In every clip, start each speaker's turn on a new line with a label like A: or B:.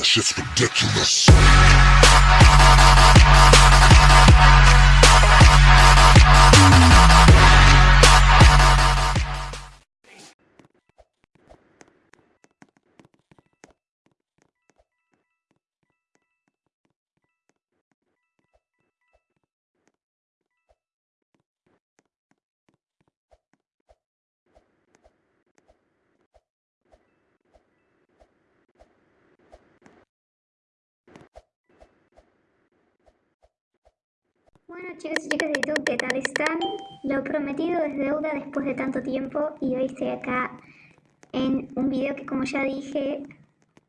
A: That shit's ridiculous.
B: Bueno chicos y chicas de YouTube, ¿qué tal están? Lo prometido es deuda después de tanto tiempo y hoy estoy acá en un video que como ya dije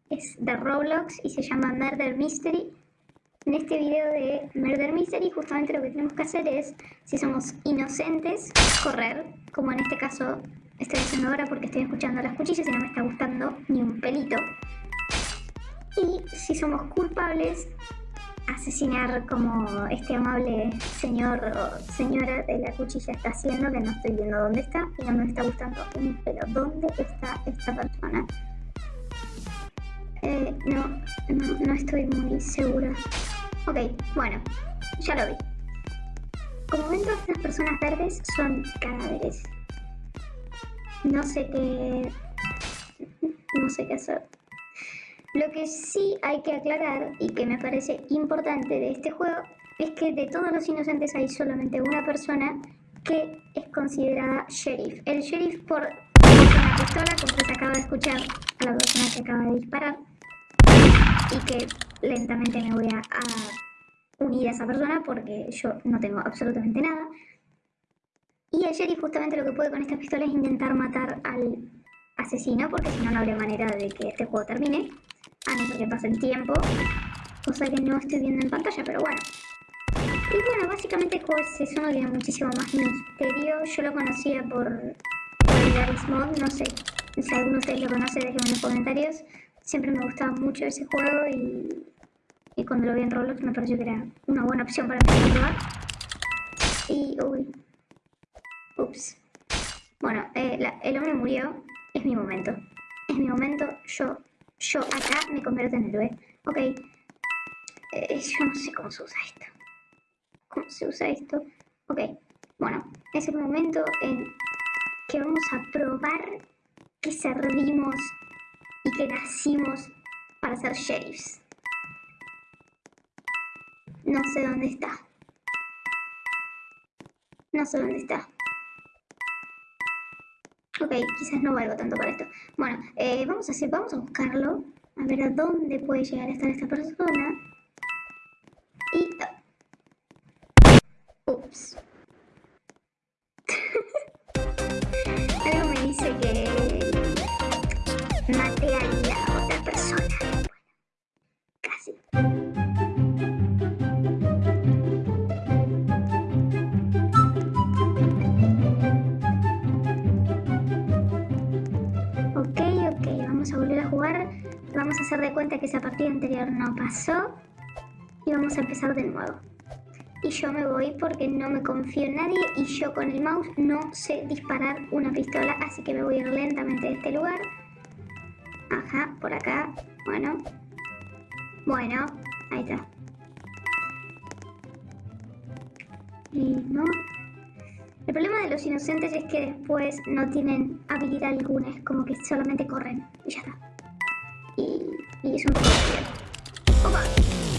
B: es de Roblox y se llama Murder Mystery. En este video de Murder Mystery justamente lo que tenemos que hacer es, si somos inocentes, correr, como en este caso estoy haciendo ahora porque estoy escuchando las cuchillas y no me está gustando ni un pelito. Y si somos culpables, asesinar como este amable señor o señora de la cuchilla está haciendo, que no estoy viendo dónde está y no me está gustando un pelo. ¿Dónde está esta persona? Eh, no, no, no estoy muy segura. Ok, bueno, ya lo vi. Como ven, todas estas personas verdes son cadáveres. No sé qué... No sé qué hacer. Lo que sí hay que aclarar y que me parece importante de este juego es que de todos los inocentes hay solamente una persona que es considerada sheriff. El sheriff por una pistola, como se acaba de escuchar a la persona que acaba de disparar y que lentamente me voy a, a unir a esa persona porque yo no tengo absolutamente nada. Y el sheriff justamente lo que puede con esta pistola es intentar matar al asesino porque si no no habría manera de que este juego termine a no ser que pase el tiempo, cosa que no estoy viendo en pantalla, pero bueno. Y bueno, básicamente el juego es eso, no tiene muchísimo más misterio. Yo lo conocía por, por Mod, no sé si alguno de ustedes lo conoce, déjenme en los comentarios. Siempre me gustaba mucho ese juego y, y cuando lo vi en Roblox me pareció que era una buena opción para empezar a probar. Y, uy, ups. Bueno, eh, el hombre murió, es mi momento. Es mi momento, yo yo acá me convierto en héroe. Ok. Eh, yo no sé cómo se usa esto. ¿Cómo se usa esto? Ok. Bueno, es el momento en que vamos a probar que servimos y que nacimos para ser sheriffs. No sé dónde está. No sé dónde está. Ok, quizás no valgo tanto para esto. Bueno, eh, vamos a hacer, vamos a buscarlo. A ver a dónde puede llegar a estar esta persona. Y... Uh, ups. Algo me dice que... Maté a la otra persona. Bueno, casi. De cuenta que esa partida anterior no pasó y vamos a empezar de nuevo. Y yo me voy porque no me confío en nadie y yo con el mouse no sé disparar una pistola, así que me voy a ir lentamente de este lugar. Ajá, por acá. Bueno. Bueno, ahí está. Y no. El problema de los inocentes es que después no tienen habilidad alguna, es como que solamente corren y ya está y es un poco ¡Opa!